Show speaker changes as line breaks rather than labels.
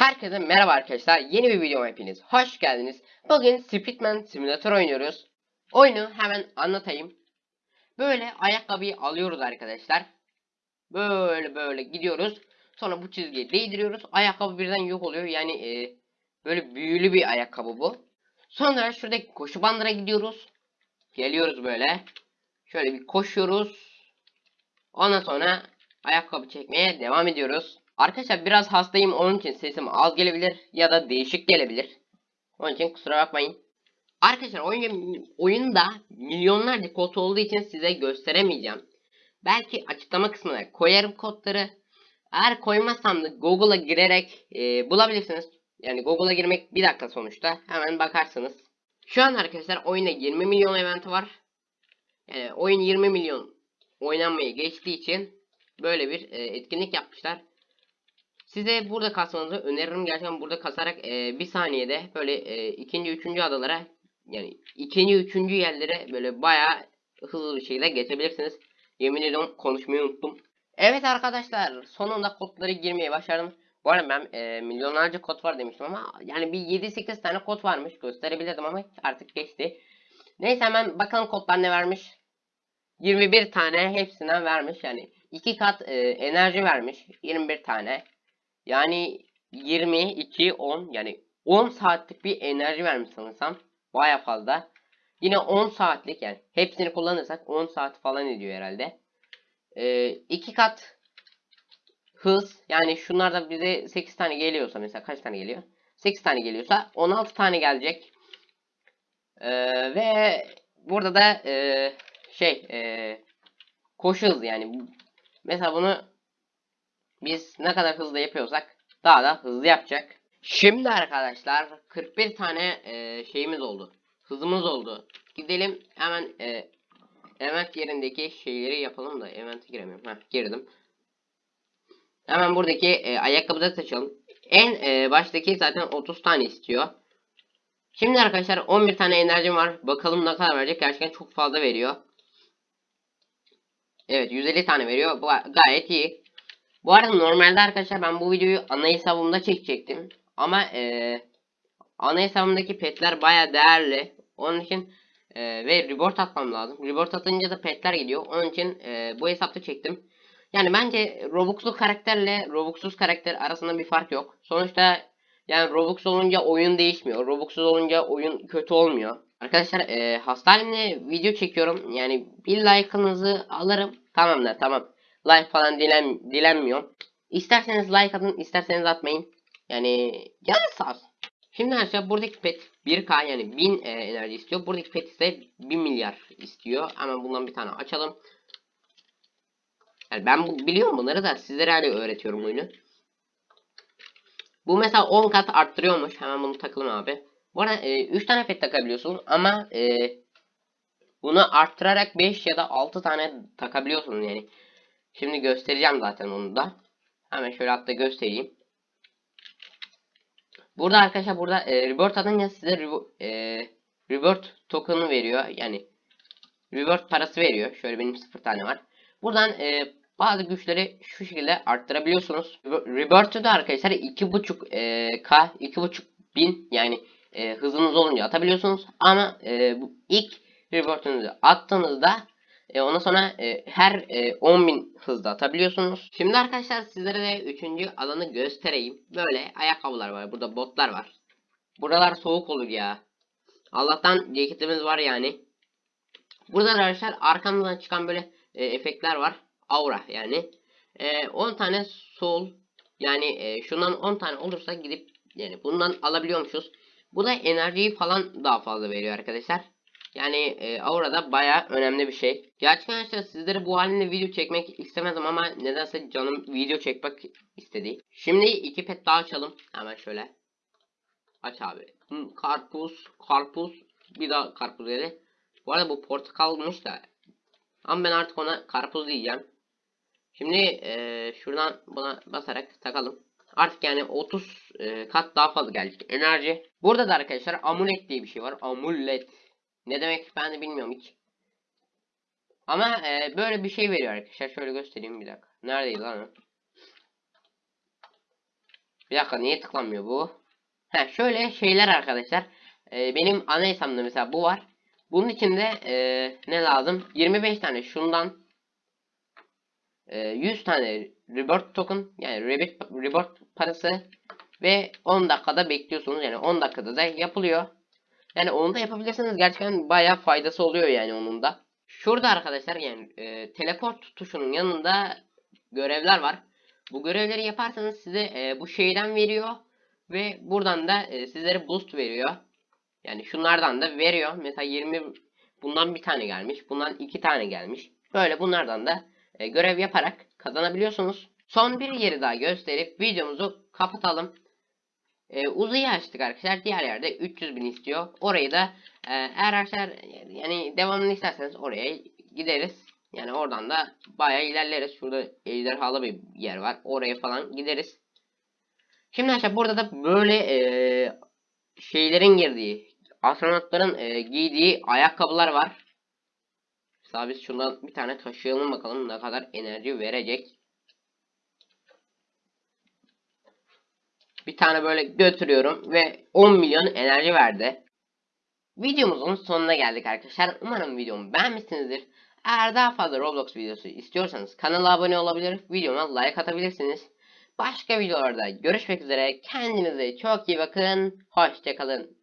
Herkese merhaba arkadaşlar. Yeni bir videoma hepiniz hoş geldiniz. Bugün Speedman Simulator oynuyoruz. Oyunu hemen anlatayım. Böyle ayakkabıyı alıyoruz arkadaşlar. Böyle böyle gidiyoruz. Sonra bu çizgiye değdiriyoruz. Ayakkabı birden yok oluyor. Yani e, böyle büyülü bir ayakkabı bu. Sonra şuradaki koşu bandına gidiyoruz. Geliyoruz böyle. Şöyle bir koşuyoruz. Ondan sonra ayakkabı çekmeye devam ediyoruz. Arkadaşlar biraz hastayım onun için sesim az gelebilir ya da değişik gelebilir. Onun için kusura bakmayın. Arkadaşlar oyun, oyunda milyonlarca kod olduğu için size gösteremeyeceğim. Belki açıklama kısmına koyarım kodları. Eğer koymazsam da Google'a girerek e, bulabilirsiniz. Yani Google'a girmek bir dakika sonuçta. Hemen bakarsınız. Şu an arkadaşlar oyunda 20 milyon eventi var. Yani oyun 20 milyon oynanmaya geçtiği için böyle bir e, etkinlik yapmışlar. Size burada kasmanızı öneririm. Gerçekten burada kasarak e, bir saniyede böyle e, ikinci, üçüncü adalara yani ikinci, üçüncü yerlere böyle bayağı hızlı bir şekilde geçebilirsiniz. Yemin ediyorum konuşmayı unuttum. Evet arkadaşlar sonunda kodları girmeye başardım. Bu arada ben e, milyonlarca kod var demiştim ama yani bir 7-8 tane kod varmış gösterebilirdim ama artık geçti. Neyse hemen bakalım kodlar ne vermiş. 21 tane hepsinden vermiş yani 2 kat e, enerji vermiş 21 tane. Yani 22 10 yani 10 saatlik bir enerji vermiş sanırsam. Baya fazla. Yine 10 saatlik yani hepsini kullanırsak 10 saat falan ediyor herhalde. 2 kat hız yani şunlarda bize 8 tane geliyorsa mesela kaç tane geliyor? 8 tane geliyorsa 16 tane gelecek. Ee, ve burada da e, şey e, koşu hızı yani mesela bunu biz ne kadar hızlı yapıyorsak daha da hızlı yapacak. Şimdi arkadaşlar 41 tane e, şeyimiz oldu. Hızımız oldu. Gidelim hemen e, event yerindeki şeyleri yapalım da event'e giremiyorum. Heh, girdim. Hemen buradaki e, ayakkabıda seçelim. En e, baştaki zaten 30 tane istiyor. Şimdi arkadaşlar 11 tane enerjim var. Bakalım ne kadar verecek. Gerçekten çok fazla veriyor. Evet 150 tane veriyor. Bu gayet iyi. Bu arada normalde arkadaşlar ben bu videoyu ana hesabımda çekecektim. Ama e, ana hesabımdaki petler baya değerli. Onun için e, ve report atmam lazım. Report atınca da petler gidiyor. Onun için e, bu hesapta çektim. Yani bence Robux'lu karakterle Robux'suz karakter arasında bir fark yok. Sonuçta yani Robux olunca oyun değişmiyor. Robux'suz olunca oyun kötü olmuyor. Arkadaşlar e, hasta halimle video çekiyorum. Yani bir like'ınızı alırım. Tamam da tamam. Like falan dilen, dilenmiyor. İsterseniz like atın, isterseniz atmayın. Yani canı sağ olsun. Şimdi arkadaşlar buradaki pet 1k yani 1000 e, enerji istiyor. Buradaki pet ise 1 milyar istiyor. Hemen bundan bir tane açalım. Yani ben bu, biliyorum bunları da sizlere hani öğretiyorum oyunu. Bu mesela 10 kat arttırıyormuş. Hemen bunu takalım abi. Bu arada e, 3 tane pet takabiliyorsun ama e, bunu arttırarak 5 ya da 6 tane takabiliyorsun yani. Şimdi göstereceğim zaten onu da. Hemen şöyle hatta göstereyim. Burada arkadaşlar burada e, reward atınca size e, reward token'ı veriyor. Yani reward parası veriyor. Şöyle benim 0 tane var. Buradan e, bazı güçleri şu şekilde arttırabiliyorsunuz. Rebirth'ü de arkadaşlar 2.5 e, K 2.5 bin yani e, hızınız olunca atabiliyorsunuz. Ama e, bu ilk Rebirth'ünüzü attığınızda e, ondan sonra e, her e, 10.000 hızda atabiliyorsunuz. Şimdi arkadaşlar sizlere de 3. alanı göstereyim. Böyle ayakkabılar var. Burada botlar var. Buralar soğuk olur ya. Allah'tan ceketimiz var yani. Burada arkadaşlar arkamızdan çıkan böyle e, efektler var. Aura yani. E, 10 tane sol yani e, şundan 10 tane olursa gidip yani bundan alabiliyormuşuz. Bu da enerjiyi falan daha fazla veriyor arkadaşlar. Yani e, Aura'da baya önemli bir şey. Gerçekten arkadaşlar sizlere bu halinde video çekmek istemezdim ama nedense canım video çekmek istedi. Şimdi iki pet daha açalım. Hemen şöyle. Aç abi. Karpuz, karpuz. Bir daha karpuz dedi. Bu arada bu portakalmış da. Ama ben artık ona karpuz diyeceğim. Şimdi e, şuradan buna basarak takalım. Artık yani 30 e, kat daha fazla gelecek enerji. Burada da arkadaşlar amulet diye bir şey var. Amulet. Ne demek ben de bilmiyorum hiç. Ama e, böyle bir şey veriyor arkadaşlar. Şöyle göstereyim bir dakika. Neredeydi lan? Bir dakika niye tıklanmıyor bu? Ha şöyle şeyler arkadaşlar. Ee, benim ana hesabımda mesela bu var. Bunun içinde ee, ne lazım? 25 tane şundan. ee, 100 tane reward token yani reward, reward parası ve 10 dakikada bekliyorsunuz. Yani 10 dakikada da yapılıyor. Yani onu da yapabilirseniz gerçekten bayağı faydası oluyor yani onun da. Şurada arkadaşlar yani e, teleport tuşunun yanında görevler var. Bu görevleri yaparsanız size e, bu şeyden veriyor ve buradan da e, sizlere boost veriyor. Yani şunlardan da veriyor. Mesela 20 bundan bir tane gelmiş. Bundan iki tane gelmiş. Böyle bunlardan da e, görev yaparak kazanabiliyorsunuz. Son bir yeri daha gösterip videomuzu kapatalım. E, uzayı açtık arkadaşlar. Diğer yerde 300 bin istiyor. Orayı da e, eğer arkadaşlar yani devamını isterseniz oraya gideriz. Yani oradan da bayağı ilerleriz. Şurada ejderhalı bir yer var. Oraya falan gideriz. Şimdi arkadaşlar burada da böyle e, şeylerin girdiği, astronotların e, giydiği ayakkabılar var. Mesela biz şundan bir tane taşıyalım bakalım ne kadar enerji verecek. Bir tane böyle götürüyorum ve 10 milyon enerji verdi. Videomuzun sonuna geldik arkadaşlar. Umarım videomu beğenmişsinizdir. Eğer daha fazla Roblox videosu istiyorsanız kanala abone olabilir, videoma like atabilirsiniz. Başka videolarda görüşmek üzere. Kendinize çok iyi bakın. Hoşçakalın.